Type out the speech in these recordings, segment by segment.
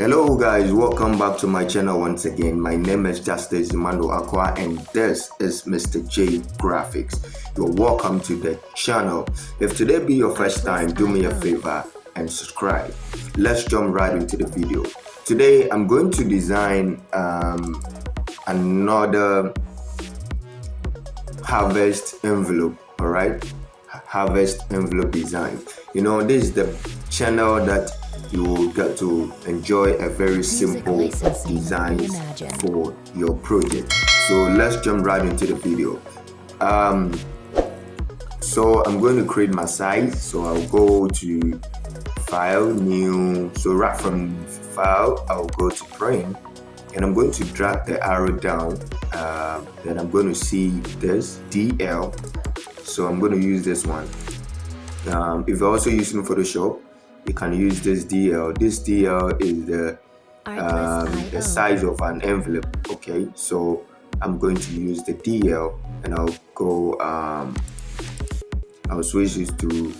Hello guys, welcome back to my channel once again. My name is Justice Emmanuel Aqua and this is Mr. J Graphics. You're welcome to the channel. If today be your first time, do me a favor and subscribe. Let's jump right into the video. Today I'm going to design um, another harvest envelope, alright? Harvest envelope design. You know, this is the channel that you will get to enjoy a very simple design for your project. So let's jump right into the video. Um, so i'm going to create my site so i'll go to file new. So right from file i'll go to print. And i'm going to drag the arrow down. Uh, then i'm going to see this DL so i'm going to use this one. Um, if you're also using photoshop you can use this DL. This DL is the um, the size of an envelope. Okay, so I'm going to use the DL and I'll go. Um, I'll switch this to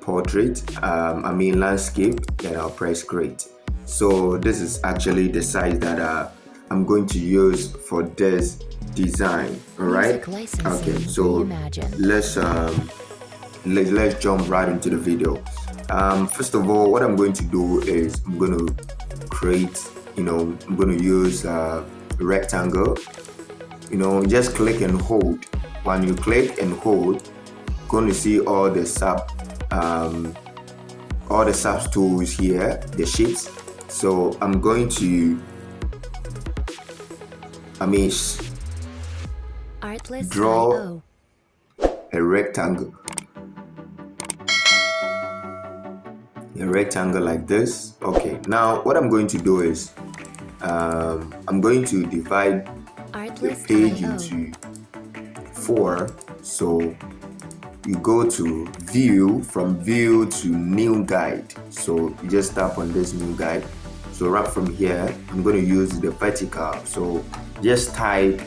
portrait. Um, I mean landscape. Then I'll press create. So this is actually the size that uh, I'm going to use for this design. All right. Okay. So let's um, let, let's jump right into the video um, first of all what I'm going to do is I'm going to create you know I'm going to use a rectangle. You know just click and hold. When you click and hold you're going to see all the sub um, all the sub tools here the sheets. So I'm going to I mean draw a rectangle a rectangle like this. Okay now what i'm going to do is um, i'm going to divide the page into four. So you go to view from view to new guide. So you just tap on this new guide. So right from here i'm going to use the vertical. So just type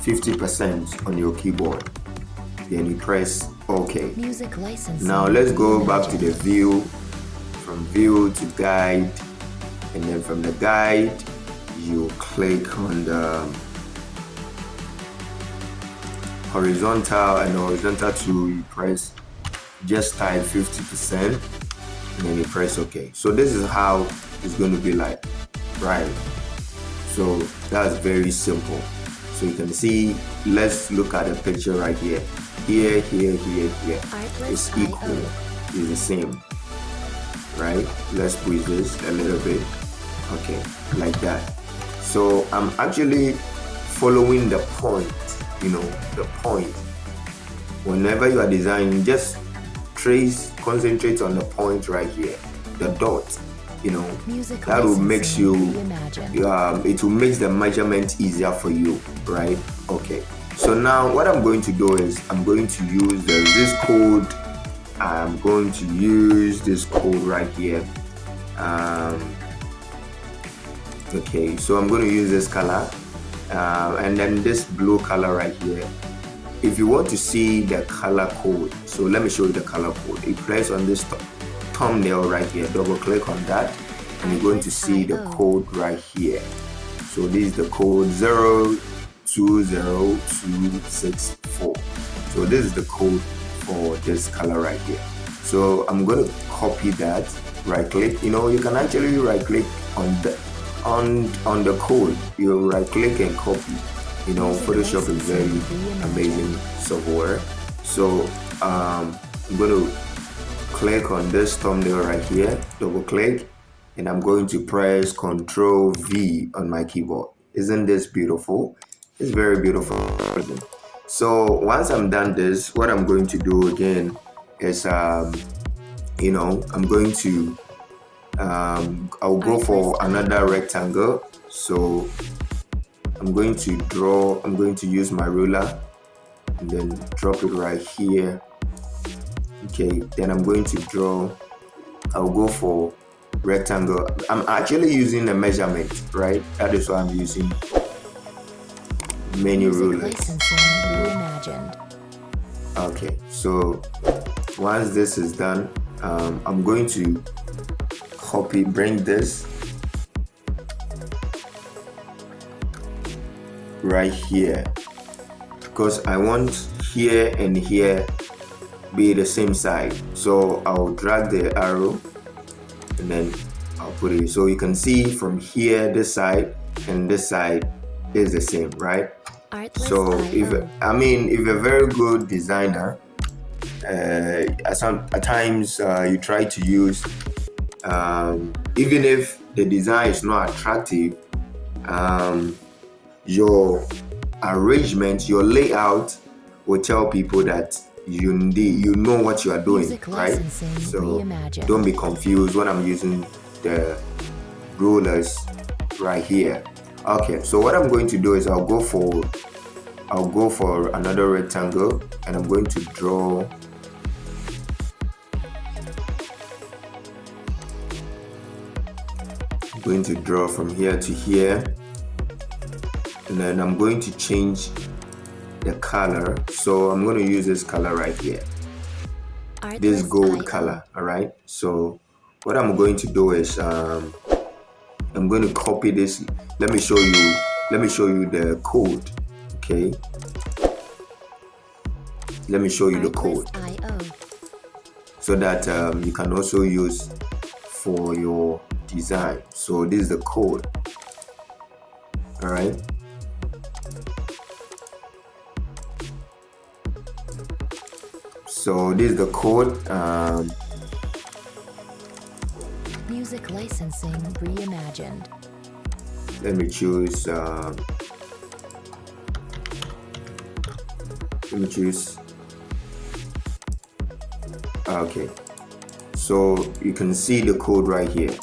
50 percent on your keyboard. Then you press ok Music now let's go back to the view from view to guide. And then from the guide you click on the horizontal and horizontal tool you press just type 50 percent and then you press ok so this is how it's going to be like right? So that's very simple. So you can see let's look at the picture right here. Here here here here. It's equal. It's the same right? Let's squeeze this a little bit. Okay like that. So i'm actually following the point you know the point. Whenever you are designing just trace concentrate on the point right here the dot you know. Music that will makes you um, it will make the measurement easier for you right? Okay. So now what i'm going to do is i'm going to use the this code I'm going to use this code right here. Um, okay so I'm going to use this color. Uh, and then this blue color right here. If you want to see the color code so let me show you the color code. You press on this thumbnail right here double click on that and you're going to see the code right here. So this is the code 020264 so this is the code for this color right here. So i'm going to copy that right click you know you can actually right click on the on on the code. You right click and copy. You know photoshop is very amazing software. So um, i'm going to click on this thumbnail right here double click and i'm going to press ctrl v on my keyboard. Isn't this beautiful? It's very beautiful so once i'm done this what i'm going to do again is um you know i'm going to um i'll go for another rectangle. So i'm going to draw i'm going to use my ruler and then drop it right here. Okay then i'm going to draw i'll go for rectangle. I'm actually using a measurement right? That is why i'm using menu ruler. Okay, so once this is done, um, I'm going to copy, bring this right here. Because I want here and here be the same side. So I'll drag the arrow and then I'll put it. So you can see from here this side and this side is the same right? So if I mean if you're a very good designer uh, at some at times uh, you try to use um, even if the design is not attractive um, your arrangement your layout will tell people that you you know what you are doing right? so don't be confused when i'm using the rulers right here okay so what i'm going to do is i'll go for i'll go for another rectangle and i'm going to draw. I'm going to draw from here to here. And then I'm going to change the color. So I'm going to use this color right here. This gold color all right so what I'm going to do is um, I'm going to copy this let me show you let me show you the code okay? Let me show you the code. So that um, you can also use for your design. So this is the code. All right so this is the code um, music licensing reimagined let me choose uh, let me choose. Okay. So you can see the code right here.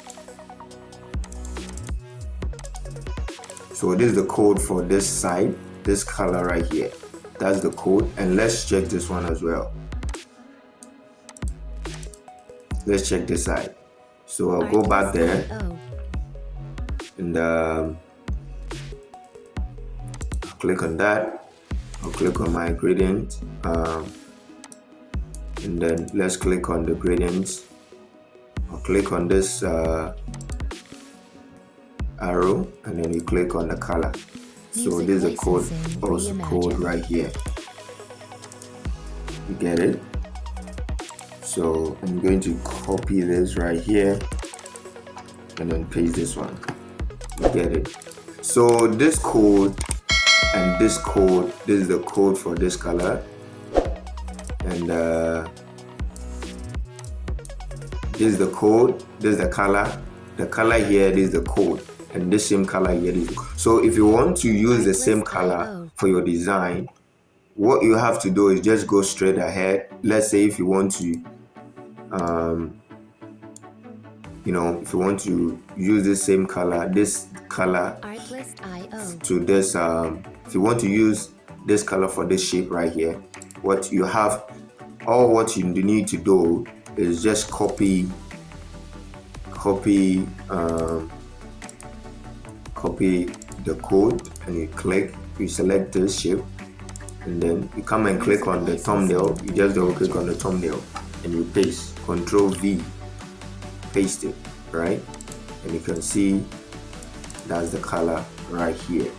So this is the code for this side this color right here. That's the code and let's check this one as well. Let's check this side. So I'll go back there and um, click on that. I'll click on my gradient. Um, and then let's click on the gradients. I'll click on this uh, arrow. And then you click on the color. So there's a code also code right here. You get it? So I'm going to copy this right here. And then paste this one get it. So this code and this code this is the code for this color. And uh, this is the code this is the color. The color here is the code. And this same color here is so if you want to use the same color for your design what you have to do is just go straight ahead. Let's say if you want to um, you know if you want to use the same color this color. To this um, if you want to use this color for this shape right here what you have all what you need to do is just copy copy um, copy the code and you click you select this shape and then you come and click on the thumbnail. You just double click on the thumbnail and you paste control V paste it right? And you can see that's the color right here.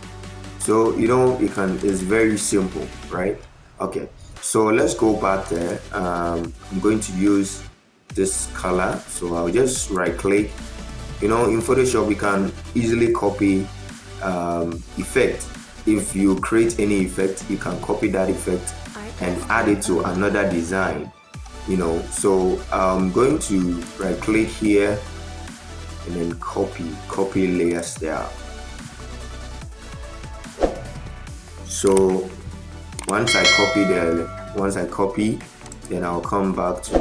So you know it can it's very simple right? Okay so let's go back there. Um, I'm going to use this color. So I'll just right click. You know in Photoshop we can easily copy um, effect. If you create any effect you can copy that effect and add it to another design you know? So I'm going to right click here and then copy copy layers there. So once I copy the once I copy then I'll come back to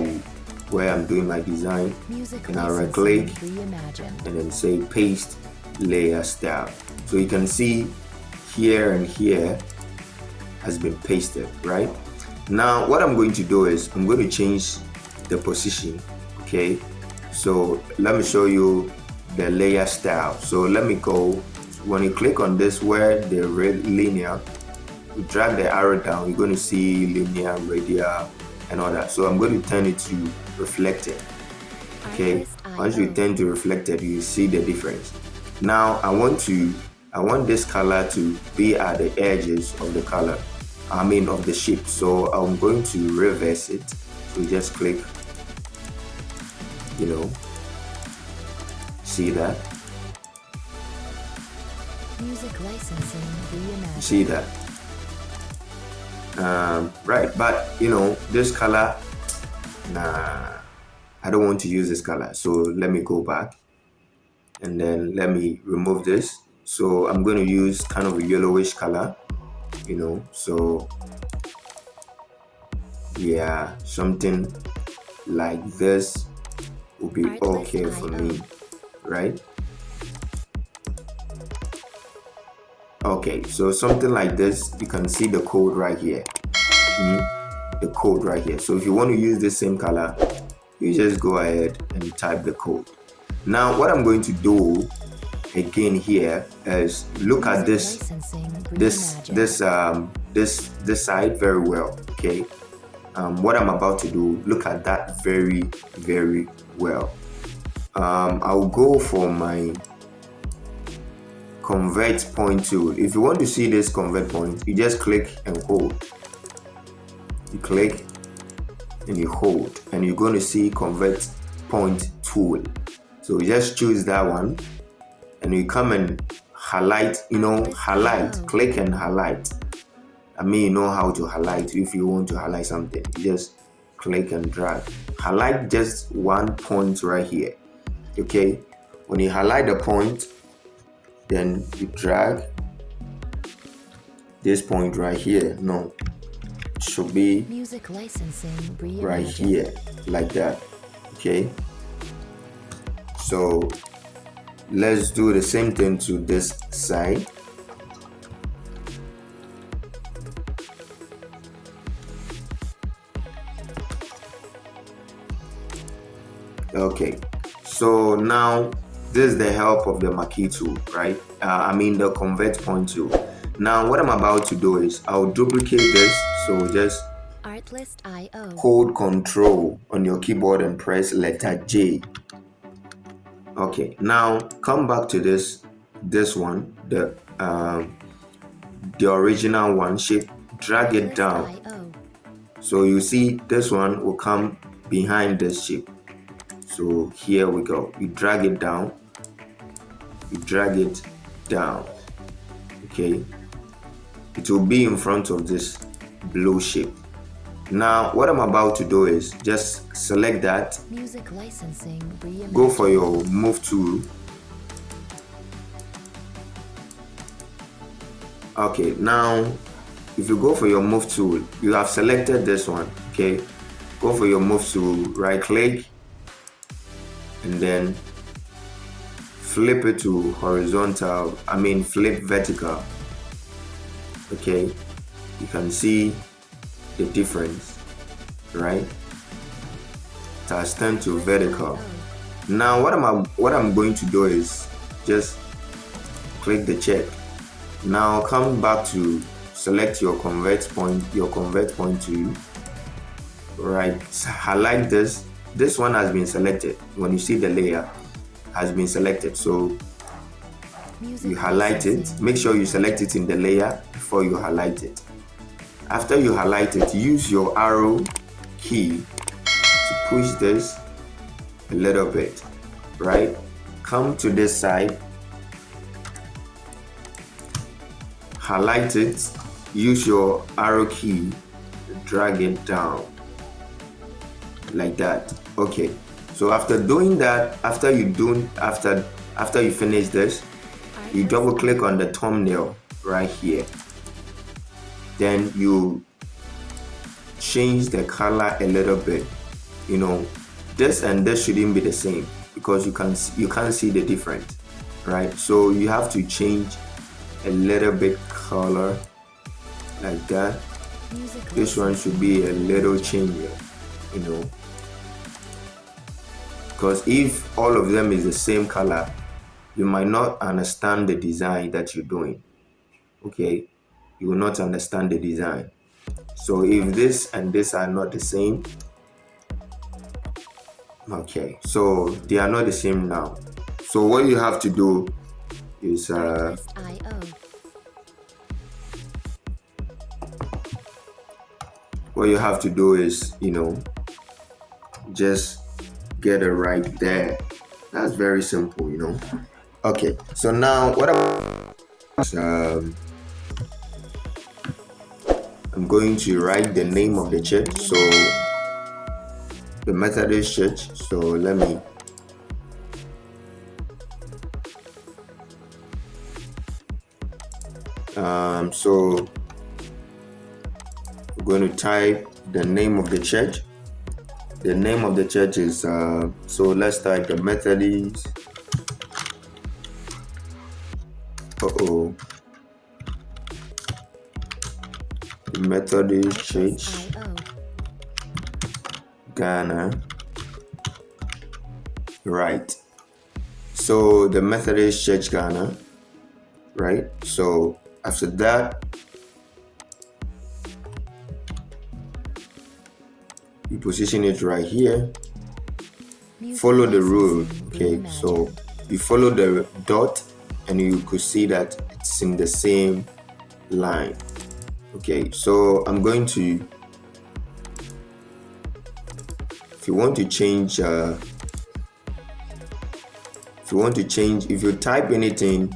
where I'm doing my design. Music and I'll right click and then say paste layer style so you can see here and here has been pasted right? Now what I'm going to do is I'm going to change the position okay so let me show you the layer style. So let me go when you click on this where the red linear you drag the arrow down you're going to see linear radial and all that. So I'm going to turn it to reflected okay? Once you turn to reflected you see the difference. Now I want to I want this color to be at the edges of the color I mean of the shape. So I'm going to reverse it. So just click you know see that? Music licensing reimagined. see that? Um, right but you know this color nah I don't want to use this color so let me go back and then let me remove this. So I'm going to use kind of a yellowish color you know so yeah something like this will be okay for me right? Okay so something like this you can see the code right here. Mm, the code right here. So if you want to use the same color you just go ahead and type the code. Now what i'm going to do again here is look at this this this um this this side very well okay? Um, what i'm about to do look at that very very well. Um, i'll go for my convert point tool. If you want to see this convert point you just click and hold. You click and you hold and you're going to see convert point tool. So you just choose that one and you come and highlight you know highlight. Click and highlight. I mean you know how to highlight if you want to highlight something. You just click and drag. Highlight just one point right here okay? When you highlight the point then you drag this point right here. No it should be Music licensing right here like that okay? So let's do the same thing to this side okay so now this is the help of the marquee tool right uh, i mean the convert point tool now what i'm about to do is i'll duplicate this so just hold control on your keyboard and press letter J. Okay, now come back to this this one, the um, the original one shape. Drag it down. So you see this one will come behind this shape. So here we go. You drag it down. You drag it down. Okay. It will be in front of this blue shape. Now what I'm about to do is just select that go for your move tool okay now if you go for your move tool you have selected this one okay go for your move tool right click and then flip it to horizontal i mean flip vertical. Okay? You can see the difference right? It has to vertical. Now what am I what I'm going to do is just click the check. Now come back to select your convert point your convert point to right. Highlight this this one has been selected. When you see the layer has been selected. So you highlight it. make sure you select it in the layer before you highlight it. After you highlight it use your arrow key to push this a little bit right? Come to this side. Highlight it. Use your arrow key drag it down like that okay. So after doing that after you do after after you finish this you double click on the thumbnail right here. Then you change the color a little bit. You know this and this shouldn't be the same because you can you can't see the difference right? So you have to change a little bit color like that. Music this one should be a little change you know because if all of them is the same color you might not understand the design that you're doing. Okay? You will not understand the design. So if this and this are not the same okay. So they are not the same now. So what you have to do is uh, what you have to do is you know just get it right there. That's very simple you know? Okay so now what I'm um, I'm going to write the name of the church. So the Methodist church. So let me um, so I'm going to type the name of the church the name of the church is uh, so let's type the Methodist. Uh-oh. The Methodist Church Ghana. Right. So the Methodist Church Ghana. Right? So after that position it right here. Follow the rule okay? So you follow the dot and you could see that it's in the same line okay? So i'm going to if you want to change uh, if you want to change if you type anything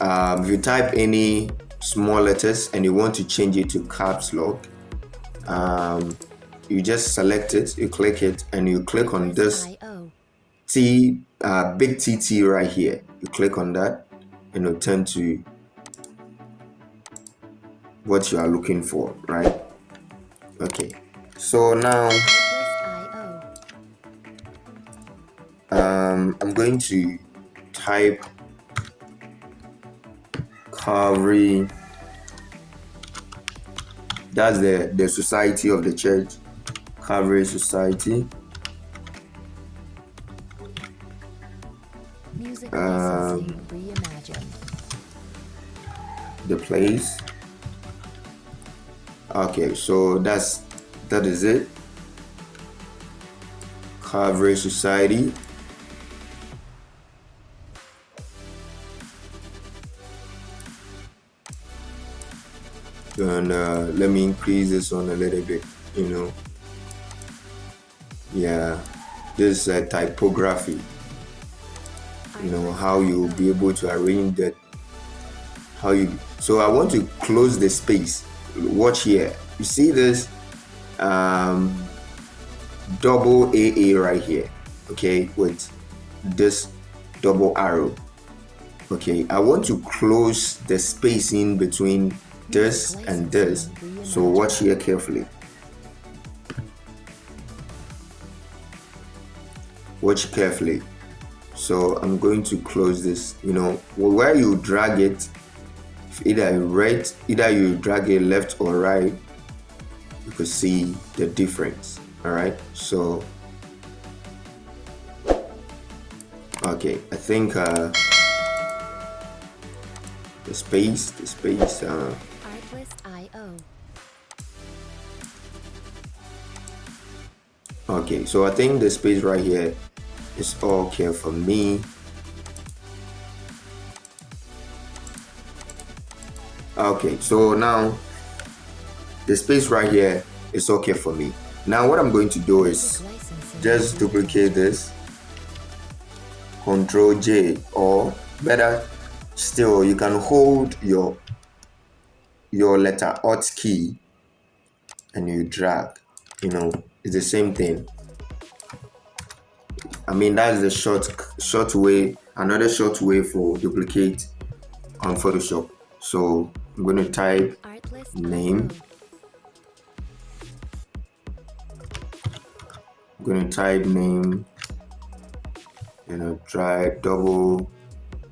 um, if you type any small letters and you want to change it to caps lock um, you just select it you click it and you click on this T uh, big TT right here. You click on that and it'll turn to what you are looking for, right? Okay. So now um, I'm going to type Calvary. That's the the society of the church, Calvary Society. Music Um, the place. Okay so that's that is it. Calvary Society. And uh, let me increase this one a little bit you know yeah. This is typography. You know how you'll be able to arrange that. How you so i want to close the space. Watch here. You see this um double aa right here okay with this double arrow. Okay i want to close the space in between this and this. So watch here carefully watch carefully. So i'm going to close this you know where you drag it either right either you drag it left or right you could see the difference all right? So okay i think uh the space the space uh okay so i think the space right here is okay for me. Okay so now the space right here is okay for me. Now what i'm going to do is just duplicate this. Control j or better still you can hold your your letter alt key and you drag. You know it's the same thing i mean that's the short short way another short way for duplicate on photoshop. So i'm going to type name. I'm going to type name and I'll try double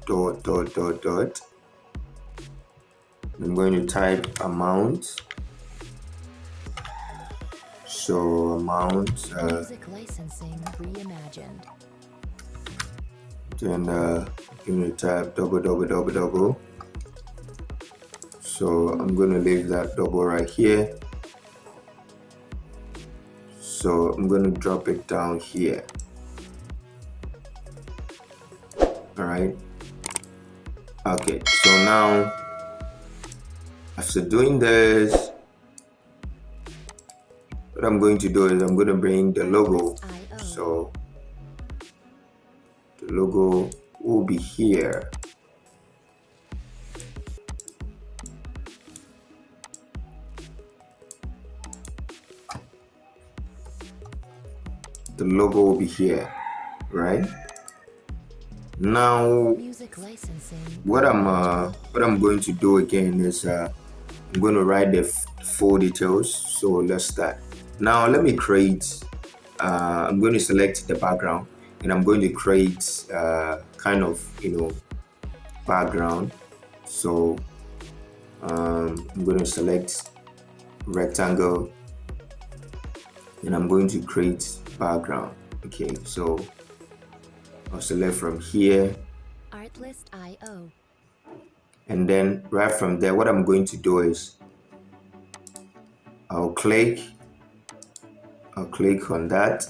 dot dot dot dot. I'm going to type amount so amount uh, licensing reimagined. then uh, I'm type double double double double so I'm going to leave that double right here. So I'm going to drop it down here. All right okay so now after doing this what I'm going to do is I'm going to bring the logo. so the logo will be here. The logo will be here right? Now what i'm uh, what i'm going to do again is uh, i'm going to write the full details. So let's start now let me create uh, i'm going to select the background and i'm going to create uh, kind of you know background. So um, i'm going to select rectangle and i'm going to create background. Okay so I'll select from here. Artlist.io and then right from there what I'm going to do is I'll click I'll click on that.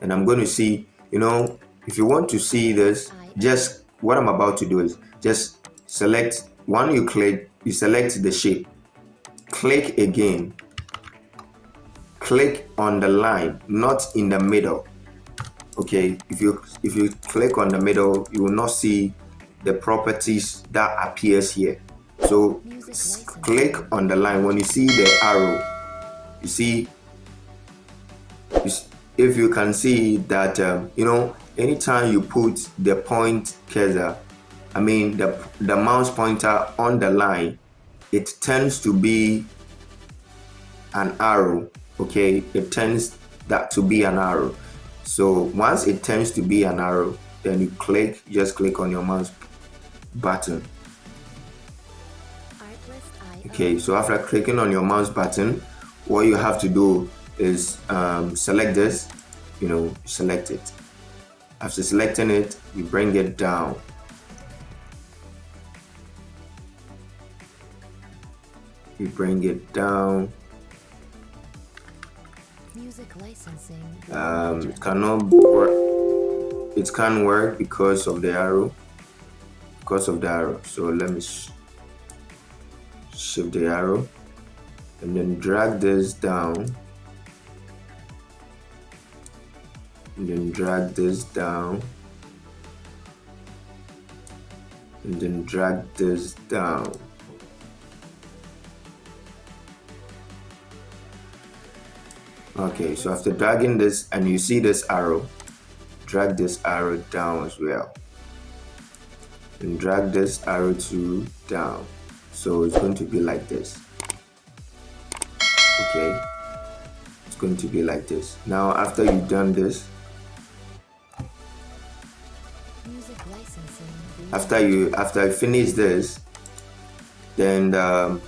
And I'm going to see you know if you want to see this just what I'm about to do is just select one you click you select the shape. Click again. Click on the line not in the middle. Okay if you if you click on the middle you will not see the properties that appears here. So click on the line. When you see the arrow you see if you can see that um, you know anytime you put the point cursor i mean the the mouse pointer on the line it tends to be an arrow okay? It tends that to be an arrow. So once it tends to be an arrow then you click just click on your mouse button. Okay so after clicking on your mouse button what you have to do is um, select this you know select it after selecting it you bring it down you bring it down Music licensing. Um, it cannot work. It can't work because of the arrow. Because of the arrow. So let me sh shift the arrow and then drag this down. And then drag this down. And then drag this down. okay so after dragging this and you see this arrow drag this arrow down as well. And drag this arrow to down. So it's going to be like this. Okay? It's going to be like this. Now after you've done this after you after I finish this then um,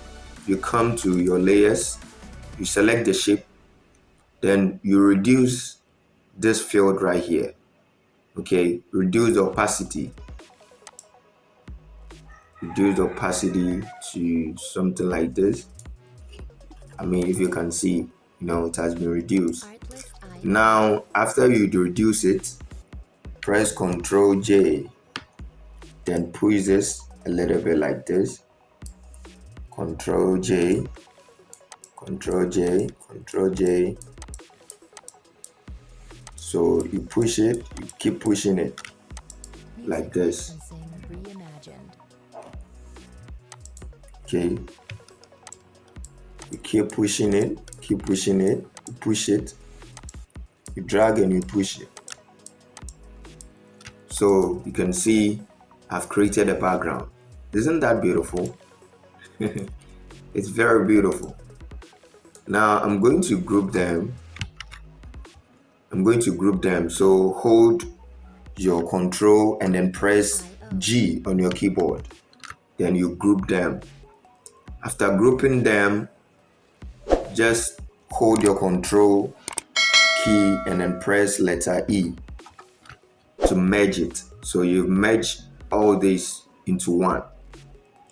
you come to your layers you select the shape then you reduce this field right here okay? Reduce the opacity. Reduce the opacity to something like this. I mean if you can see you know it has been reduced. Now after you reduce it press ctrl J then push this a little bit like this control J control J control J so you push it, you keep pushing it like this. Okay. You keep pushing it, keep pushing it, you push it, you drag and you push it. So you can see I've created a background. Isn't that beautiful? it's very beautiful. Now I'm going to group them I'm going to group them. So hold your control and then press G on your keyboard. Then you group them. After grouping them, just hold your control key and then press letter E to merge it. So you merge all this into one.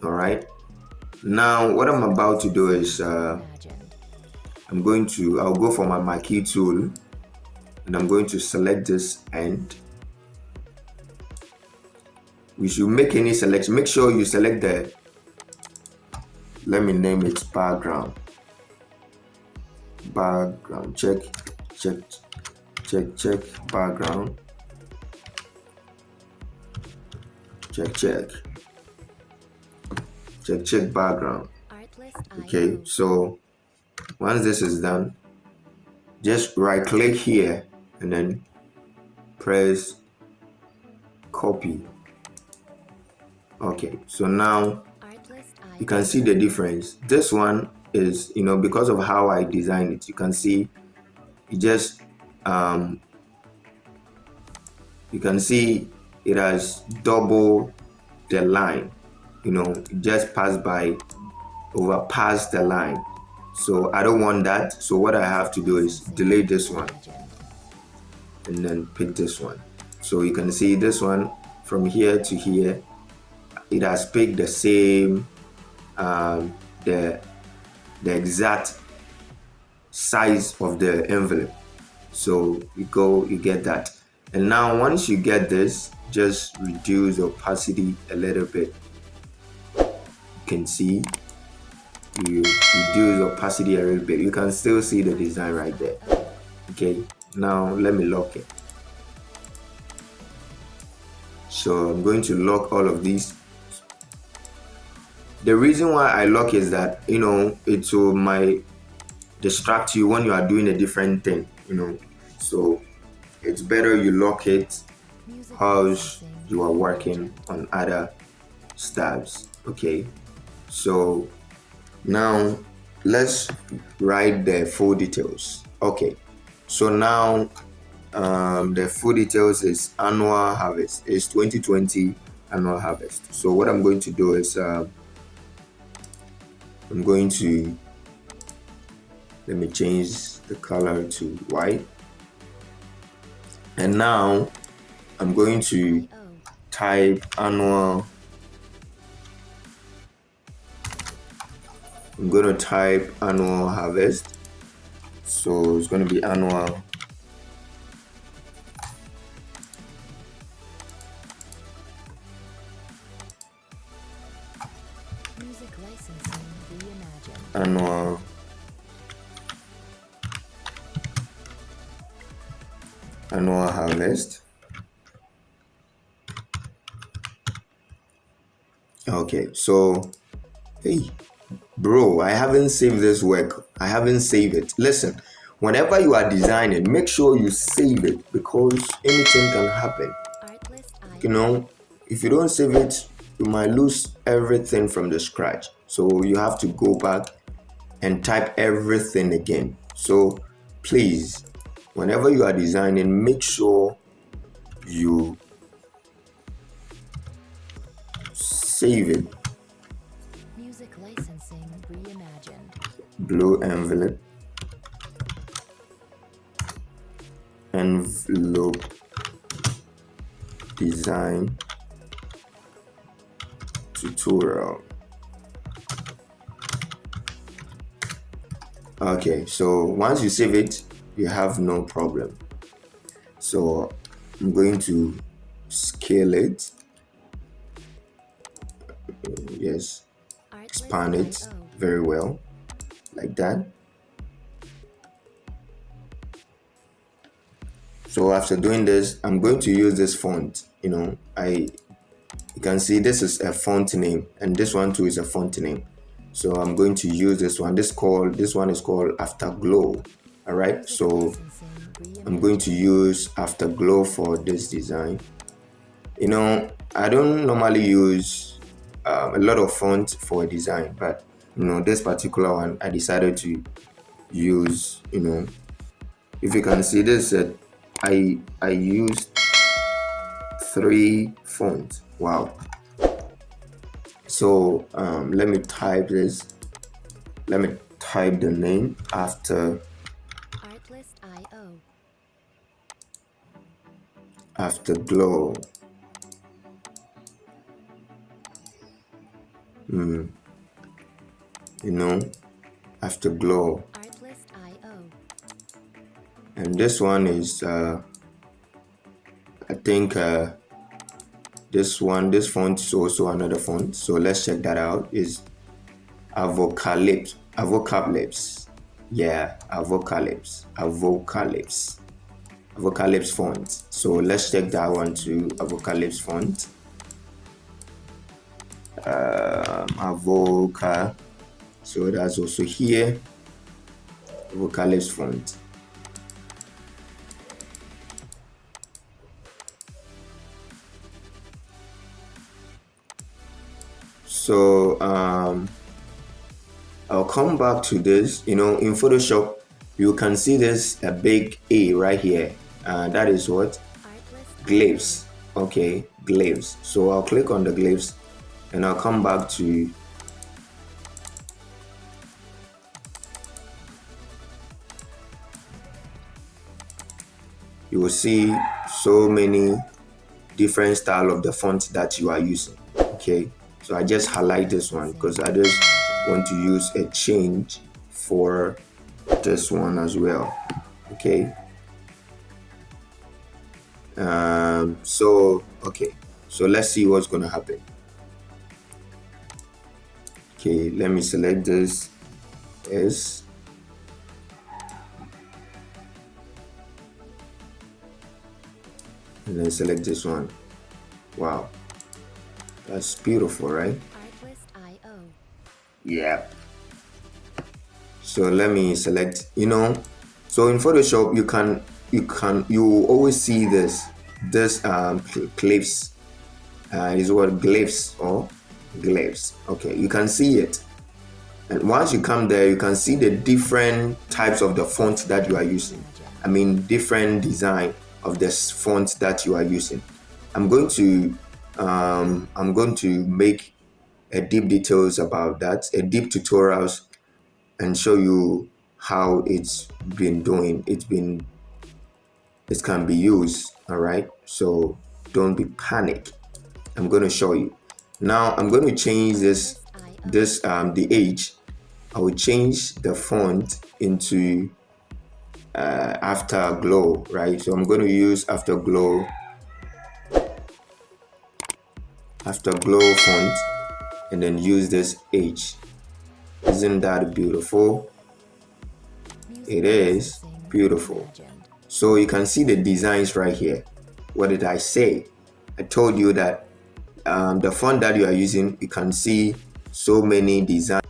All right. Now what I'm about to do is uh, I'm going to, I'll go for my marquee tool and I'm going to select this end we should make any selection make sure you select the let me name it background background check check check check background check check. Check check background. Okay so once this is done just right click here and then press copy. Okay so now you can see the difference. This one is you know because of how I designed it you can see it just um, you can see it has double the line you know it just passed by over past the line. So I don't want that. So what I have to do is delete this one and then pick this one. So you can see this one from here to here. It has picked the same um, the the exact size of the envelope. So you go you get that. And now once you get this just reduce the opacity a little bit. You can see you reduce the opacity a little bit. You can still see the design right there. Okay now let me lock it. So I'm going to lock all of these. The reason why I lock is that you know it will might distract you when you are doing a different thing you know. So it's better you lock it as you are working on other stabs okay? So now let's write the full details okay? So now um, the full details is annual harvest is 2020 annual harvest. So what i'm going to do is uh, i'm going to let me change the color to white. And now i'm going to type annual. I'm going to type annual harvest. So it's going to be annual okay so hey bro i haven't saved this work. I haven't saved it. Listen whenever you are designing make sure you save it because anything can happen. You know if you don't save it you might lose everything from the scratch. So you have to go back and type everything again. So please whenever you are designing make sure you save it blue envelope. Envelope design. Tutorial. Okay so once you save it you have no problem. So I'm going to scale it yes. Expand it very well. Like that. So after doing this I'm going to use this font you know. I you can see this is a font name and this one too is a font name. So I'm going to use this one. This called this one is called afterglow. All right? So I'm going to use afterglow for this design. You know I don't normally use um, a lot of fonts for a design but you know this particular one I decided to use you know if you can see this uh, I I used three fonts wow. So um, let me type this let me type the name after afterglow mm. you know afterglow and this one is uh, I think uh, this one this font is also another font. So let's check that out. Is avocalypse avocalypse yeah avocalypse avocalypse avocalypse font. So let's check that one too avocalypse font um, vocal, so that's also here. Avocalypse font so um, I'll come back to this. You know in Photoshop you can see this a big A right here. Uh, that is what? Glyphs okay glyphs so I'll click on the glyphs and I'll come back to you. You will see so many different style of the font that you are using okay? So I just highlight this one because I just want to use a change for this one as well okay? Um so okay. So let's see what's gonna happen okay let me select this S and then select this one wow that's beautiful, right? Yep. So let me select, you know, so in Photoshop, you can, you can, you always see this, this um, glyphs, uh, is what glyphs or glyphs. Okay, you can see it. And once you come there, you can see the different types of the font that you are using. I mean, different design of this font that you are using. I'm going to um, I'm going to make a deep details about that, a deep tutorials and show you how it's been doing. It's been, it can be used, all right? So don't be panic. I'm going to show you. Now I'm going to change this, this, um, the age. I will change the font into uh, Afterglow, right? So I'm going to use Afterglow Afterglow font and then use this H. Isn't that beautiful? It is beautiful. So you can see the designs right here. What did I say? I told you that um, the font that you are using, you can see so many designs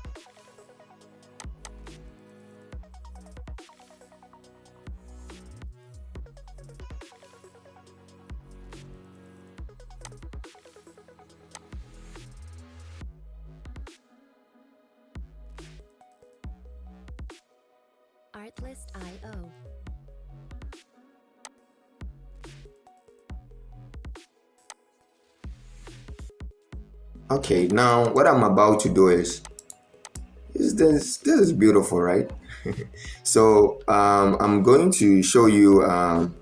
Okay, now what I'm about to do is, is this, this is beautiful, right? so um, I'm going to show you, um,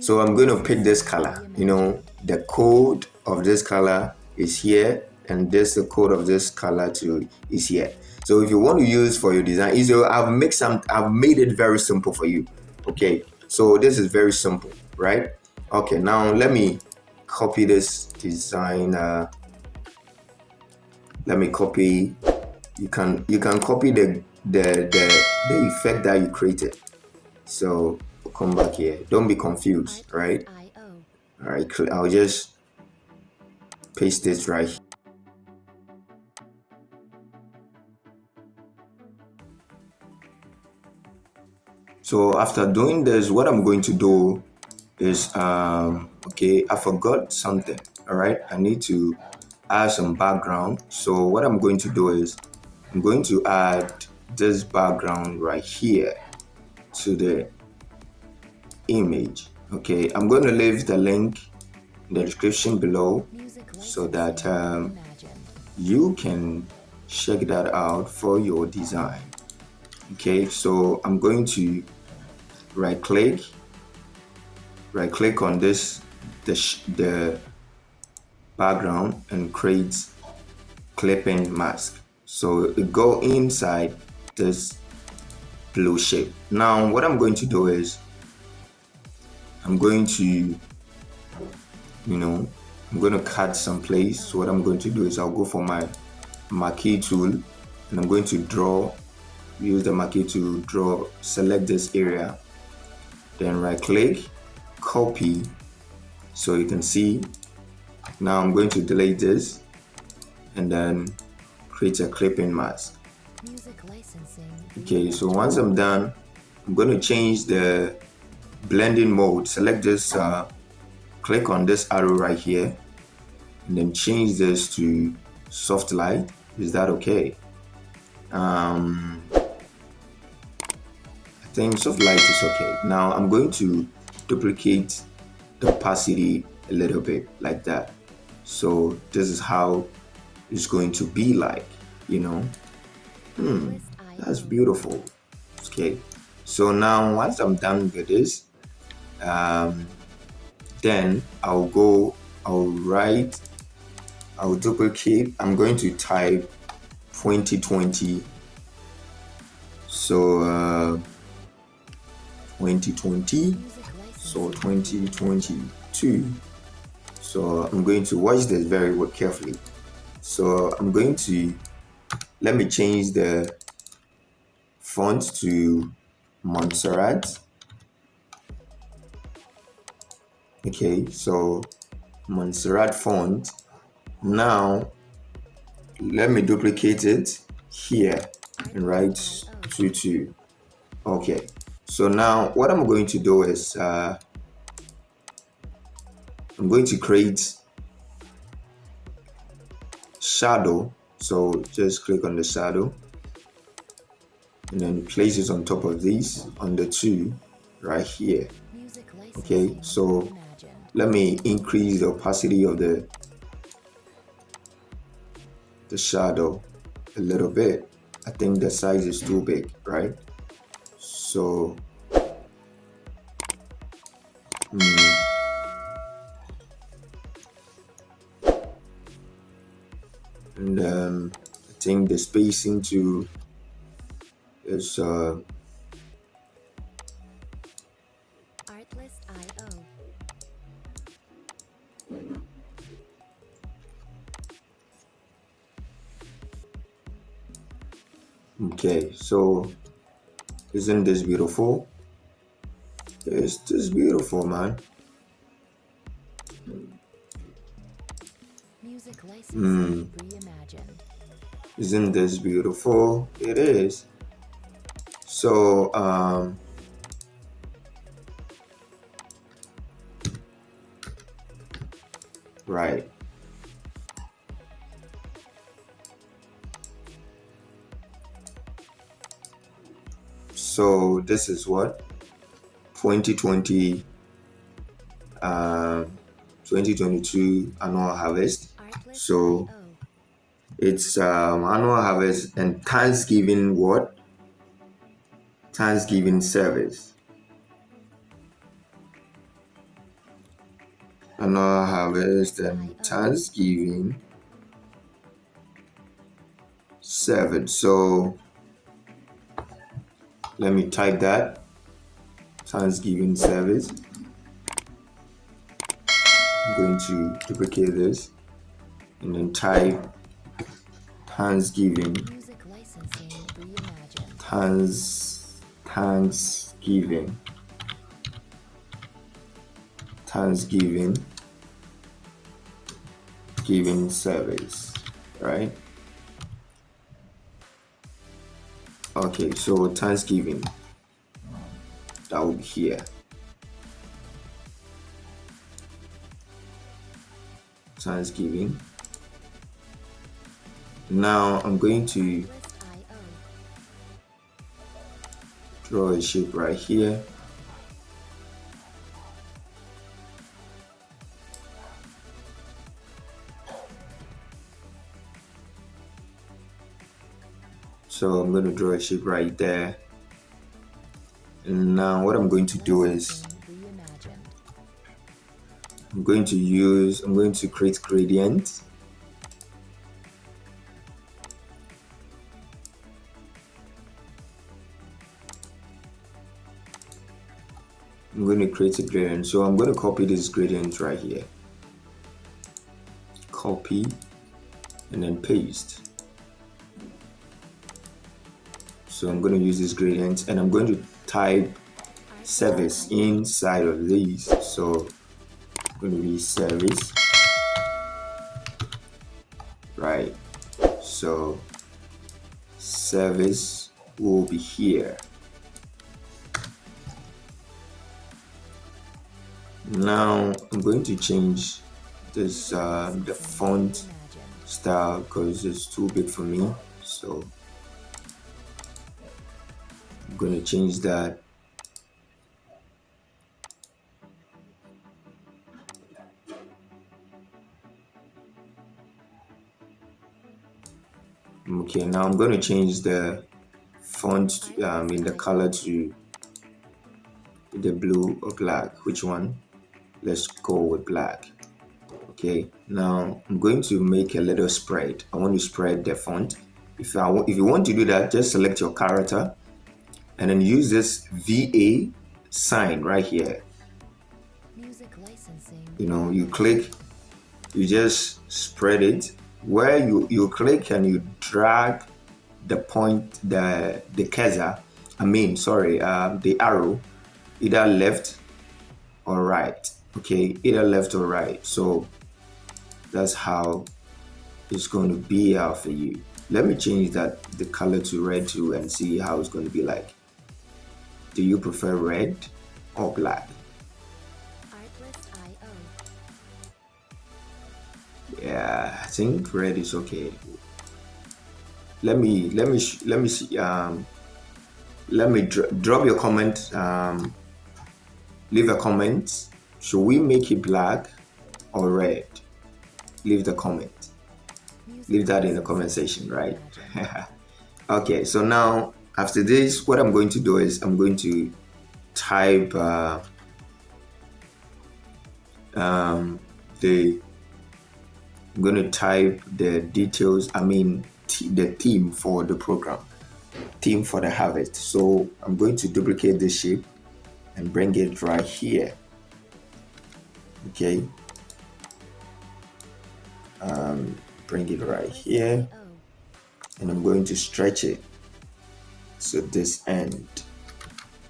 so I'm going to pick this color, you know, the code of this color is here and this the code of this color too is here. So if you want to use for your design so i've made some i've made it very simple for you okay? So this is very simple right? Okay now let me copy this design let me copy. You can you can copy the the the, the effect that you created. So come back here. Don't be confused right? All right i'll just paste this right here. so after doing this what i'm going to do is um okay i forgot something. All right i need to add some background. So what i'm going to do is i'm going to add this background right here to the image. Okay i'm going to leave the link in the description below so that um, you can check that out for your design. Okay so i'm going to right click right click on this the, the background and create clipping mask. So go inside this blue shape. Now what I'm going to do is I'm going to you know I'm going to cut some place. So what I'm going to do is I'll go for my marquee tool and I'm going to draw use the marquee to draw select this area. Then right click copy so you can see now I'm going to delete this and then create a clipping mask. Okay so once I'm done I'm going to change the blending mode. Select this uh, click on this arrow right here and then change this to soft light. Is that okay? Um, I think soft light is okay. Now I'm going to duplicate the opacity a little bit like that. So this is how it's going to be like you know? Hmm that's beautiful. Okay so now once I'm done with this um, then I'll go I'll write I'll duplicate. I'm going to type 2020 so uh, 2020 so 2022 so I'm going to watch this very carefully. So I'm going to let me change the font to Montserrat. Okay so Montserrat font. Now let me duplicate it here and write tutu okay so now what I'm going to do is uh, I'm going to create shadow. So just click on the shadow and then place it on top of these on the two right here. Okay so let me increase the opacity of the the shadow a little bit. I think the size is too big right? So hmm. and um, I think the spacing to is uh, Okay, so isn't this beautiful? It's this beautiful, man. Mm. Isn't this beautiful? It is. So, um, right. So this is what 2020 uh, 2022 annual harvest. So it's um, annual harvest and Thanksgiving what? Thanksgiving service. Annual harvest and Thanksgiving service. So let me type that Thanksgiving service. I'm going to duplicate this and then type Thanksgiving. Thanks, Thanksgiving. Thanksgiving. Giving service, right? Okay, so Thanksgiving. Be here. Thanksgiving. Now I'm going to draw a shape right here. So I'm going to draw a shape right there. Now what I'm going to do is I'm going to use, I'm going to create gradient. I'm going to create a gradient. So I'm going to copy this gradient right here. copy and then paste so I'm going to use this gradient and I'm going to type service inside of these so I'm going to be service. Right. So service will be here. Now I'm going to change this uh, the font style because it's too big for me. So I'm going to change that. Okay now I'm going to change the font um, in the color to the blue or black. Which one? Let's go with black. Okay now I'm going to make a little spread. I want to spread the font. If I if you want to do that just select your character and then use this VA sign right here. You know you click you just spread it. Where you you click and you drag the point the the cursor I mean sorry uh, the arrow either left or right okay? Either left or right. So that's how it's going to be out for you. Let me change that the color to red too and see how it's going to be like do you prefer red or black? Yeah i think red is okay. Let me let me let me see um let me dr drop your comment um leave a comment. Should we make it black or red? Leave the comment. Leave that in the comment section right? Okay so now after this what i'm going to do is i'm going to type uh, um, the I'm going to type the details, I mean the theme for the program, theme for the harvest. So I'm going to duplicate this shape and bring it right here. Okay. Um, bring it right here and I'm going to stretch it so this end.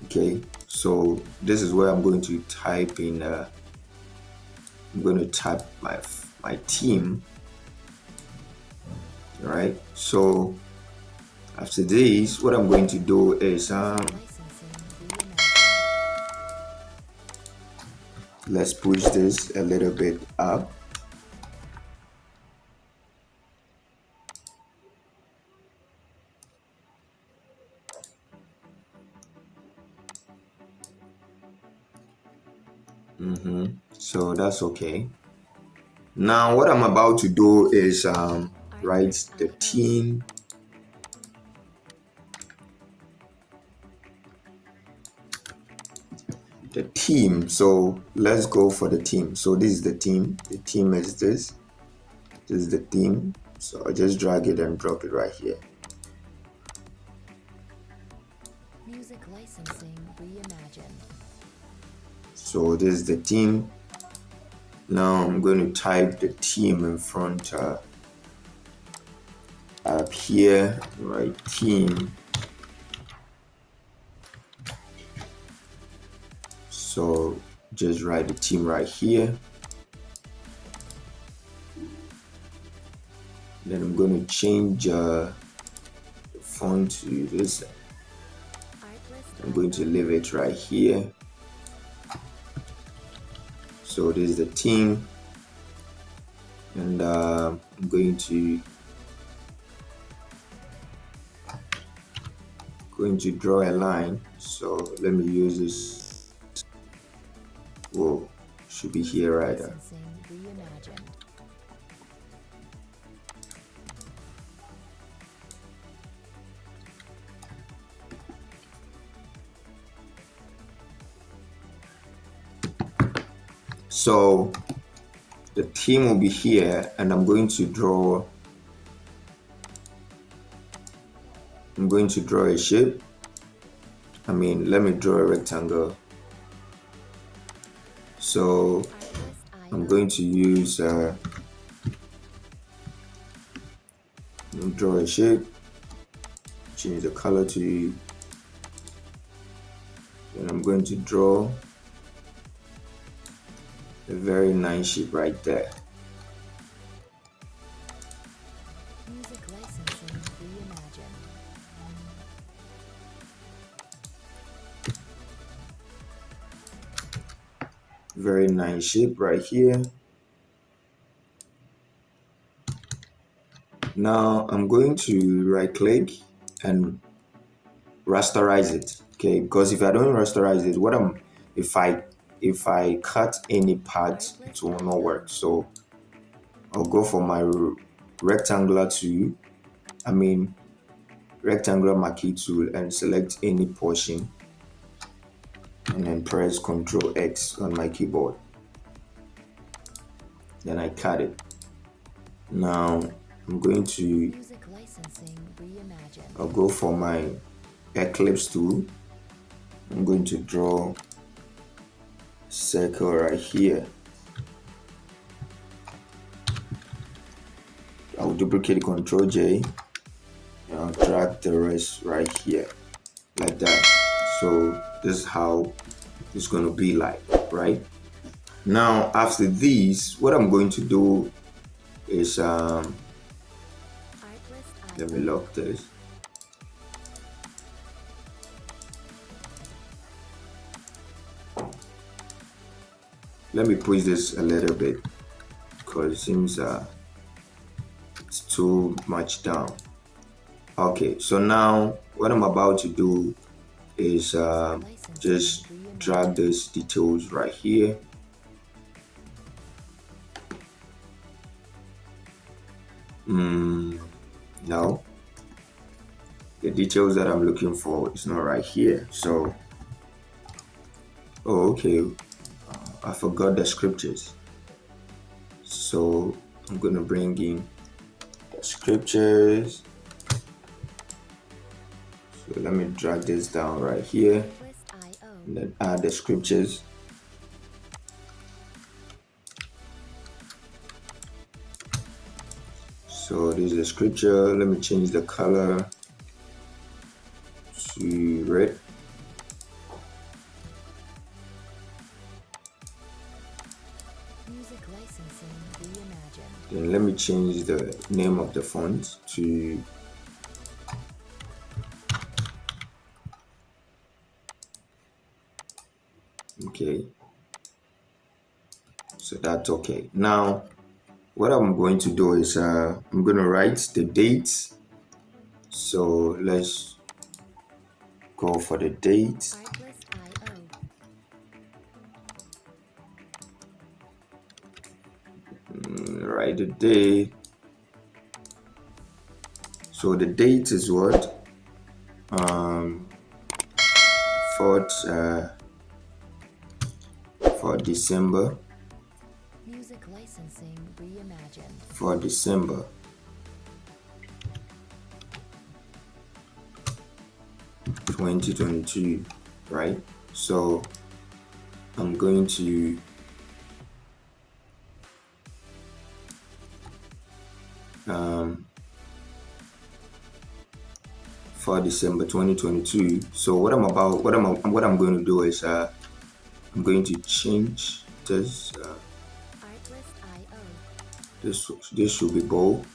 Okay so this is where I'm going to type in uh, I'm going to type my my team. All right so after this what I'm going to do is um, let's push this a little bit up so that's okay. Now what I'm about to do is um, write the team. The team. So let's go for the team. So this is the team. The team is this. This is the team. So I just drag it and drop it right here. Music licensing reimagined. So this is the team now I'm going to type the team in front uh, up here, right team. So just write the team right here. Then I'm going to change uh, the font to this. I'm going to leave it right here so this is the team. And uh, I'm going to going to draw a line. So let me use this. Whoa should be here right So the team will be here and I'm going to draw I'm going to draw a shape. I mean let me draw a rectangle. So I'm going to use uh, draw a shape change the color to and I'm going to draw a very nice shape right there. Music licensing reimagined. very nice shape right here. Now I'm going to right click and rasterize it. Okay because if I don't rasterize it what I'm if I if I cut any part it will not work so I'll go for my rectangular tool I mean rectangular marquee tool and select any portion and then press Ctrl X on my keyboard. Then I cut it. Now I'm going to Music licensing reimagined. I'll go for my Ellipse tool. I'm going to draw circle right here. I'll duplicate control J and I'll drag the rest right here like that. So this is how it's going to be like, right? Now after this, what I'm going to do is um, let me lock this. Let me push this a little bit because it seems uh, it's too much down. Okay, so now what I'm about to do is uh, just drag these details right here. Mm, no, the details that I'm looking for is not right here. So, oh, okay, I forgot the scriptures. So I'm gonna bring in the scriptures. So let me drag this down right here and then add the scriptures. So this is the scripture. Let me change the color to red. Then let me change the name of the font to okay. So that's okay. Now what i'm going to do is uh i'm going to write the date. So let's go for the date the day so the date is what um fourth uh for december Music licensing reimagined. for December. Twenty twenty two, right? So I'm going to um for December 2022. So what I'm about what I'm what I'm going to do is uh I'm going to change this uh, this this should be bold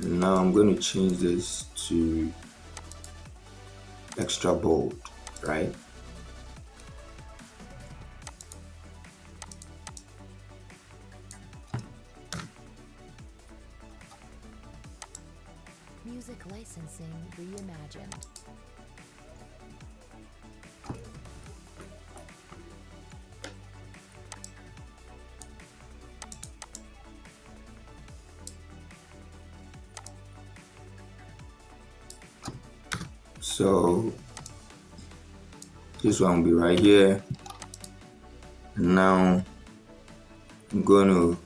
now i'm going to change this to extra bold right one will be right here. And now i'm going to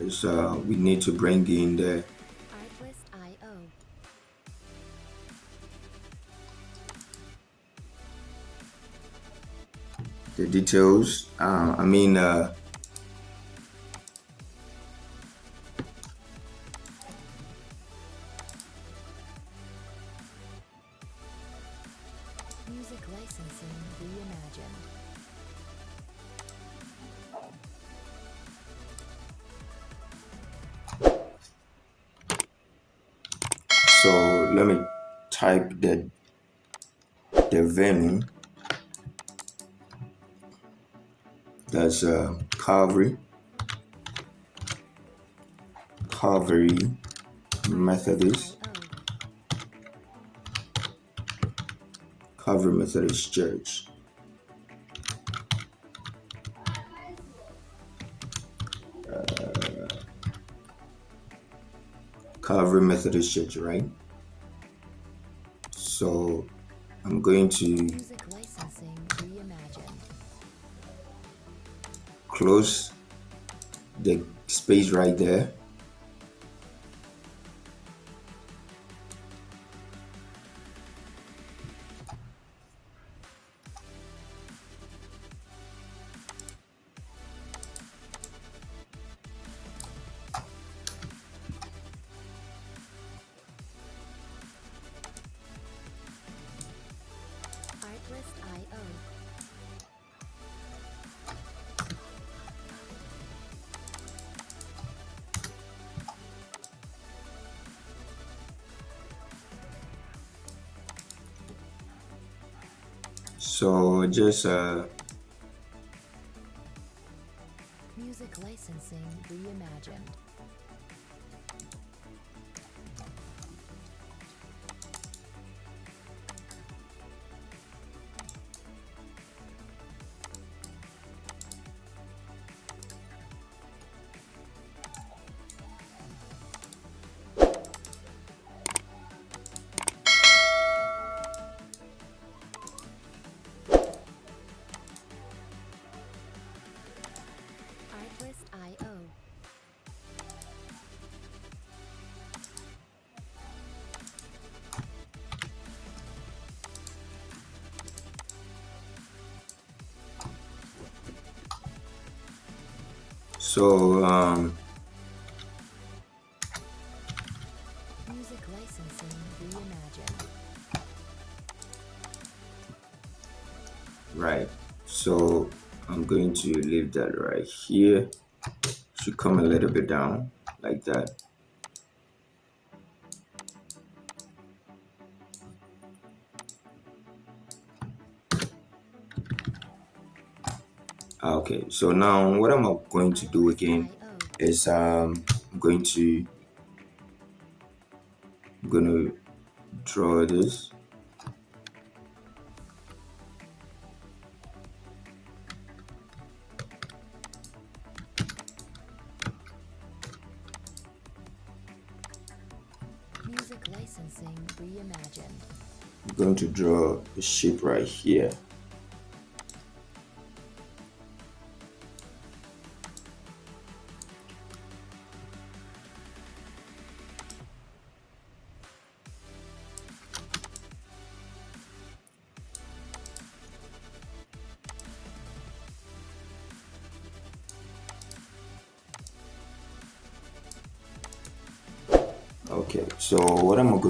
is, uh, we need to bring in the the details uh, i mean uh, so let me type the the venue. That's uh, Calvary. Calvary Methodist. Calvary Methodist Church Calvary Methodist Church right so I'm going to Music licensing reimagined. close the space right there just uh Music licensing reimagined. So um Music licensing reimagined. right. So i'm going to leave that right here. Should come a little bit down like that okay so now what i'm going to do again is um i'm going to i'm going to draw this Music licensing reimagined. I'm going to draw a shape right here.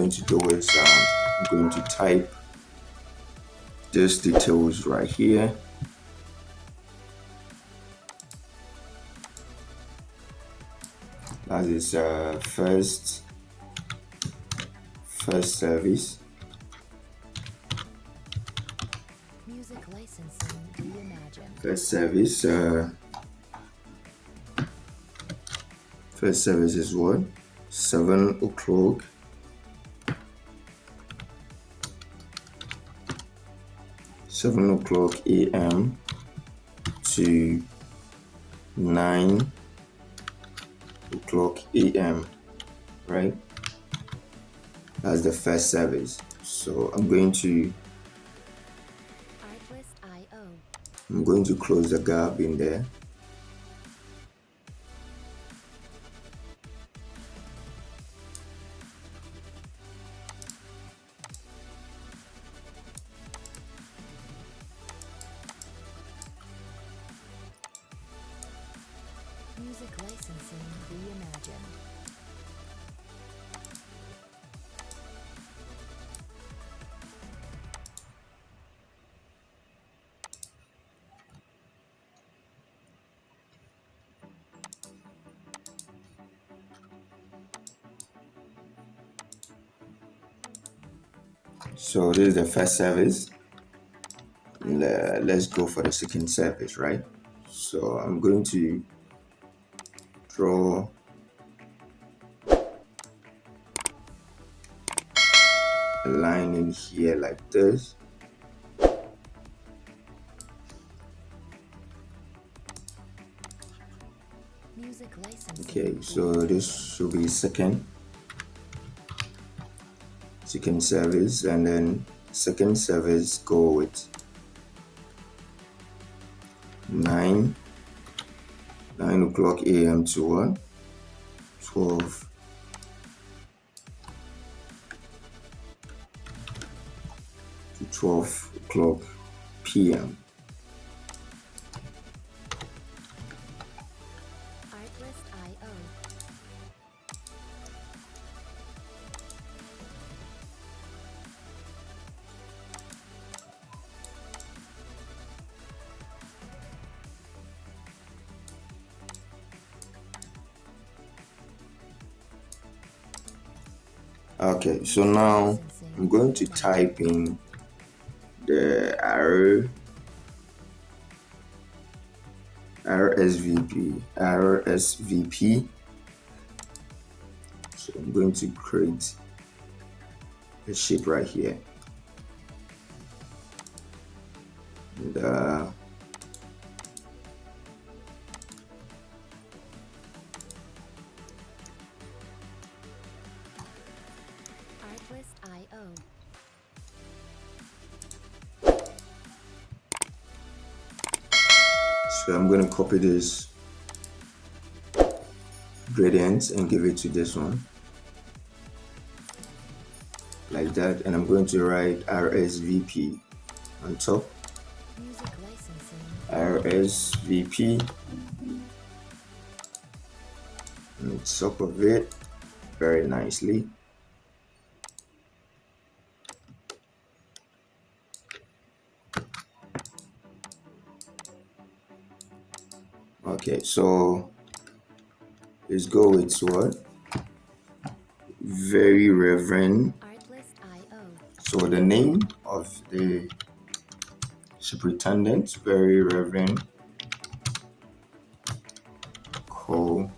Going to do is um, I'm going to type this details right here. That is uh, first first service. Music licensing reimagined. First service. Uh, first service is what? Seven o'clock. Seven o'clock a.m. to nine o'clock a.m. Right? That's the first service. So I'm going to I'm going to close the gap in there. This is the first service. Let's go for the second service right? So i'm going to draw. A line in here like this. Okay so this should be second second service and then second service go with 9 9 o'clock a.m. to what 12 to 12 o'clock p.m. okay so now I'm going to type in the R RSVP RSVP so I'm going to create a sheet right here copy this gradient and give it to this one. Like that and I'm going to write RSVP on top. RSVP on top of it very nicely okay so let's go with what? Very reverend. So the name of the superintendent very reverend call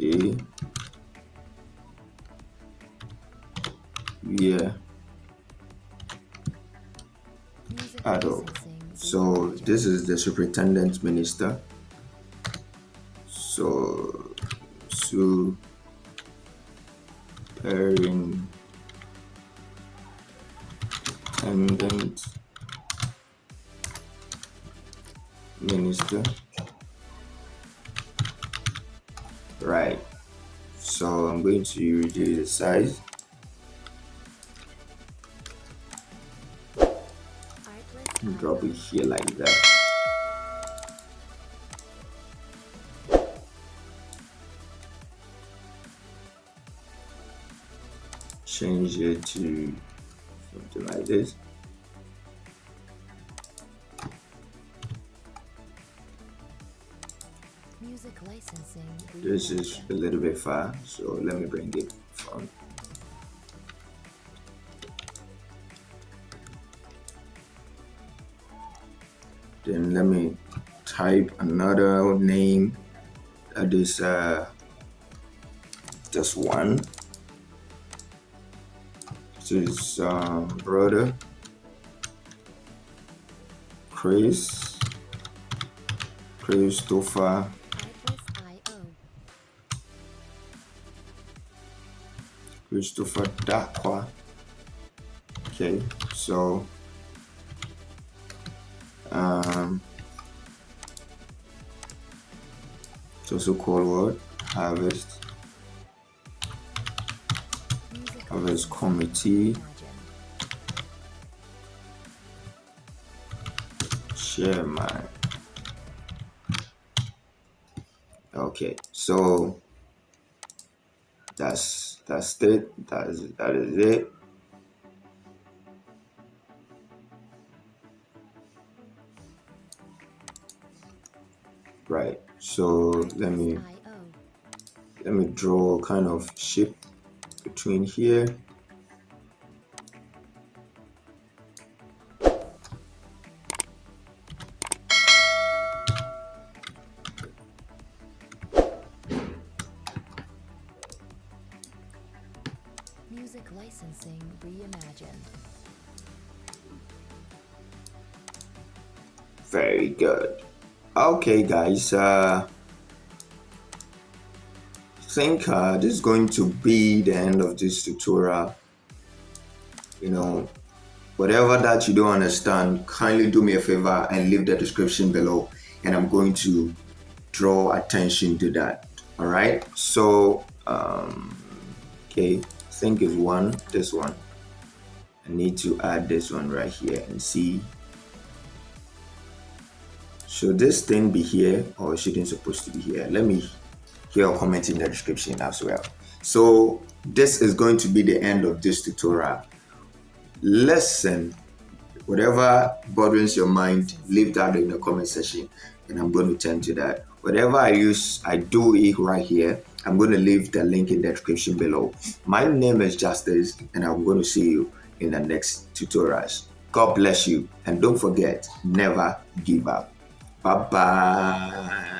a. Yeah. Adult so this is the superintendent minister. So superintendent minister. Right. So I'm going to reduce the size drop it here like that. Change it to something like this. This is a little bit far so let me bring it let me type another name. That is uh, just one. This is um, brother. Chris. Christopher. Christopher Dakwa. Okay so it's also called what harvest. Harvest committee. Chairman. Okay so that's that's it. That is that is it. Right so let me let me draw kind of shape between here Okay, guys. Uh, think uh, this is going to be the end of this tutorial. You know, whatever that you don't understand, kindly do me a favor and leave the description below, and I'm going to draw attention to that. All right. So, um, okay, I think is one. This one. I need to add this one right here and see should this thing be here or shouldn't supposed to be here? Let me hear a comment in the description as well. So this is going to be the end of this tutorial. Listen whatever bothers your mind leave that in the comment section and i'm going to tend to that. Whatever i use i do it right here. I'm going to leave the link in the description below. My name is justice and i'm going to see you in the next tutorials. God bless you and don't forget never give up Bye bye.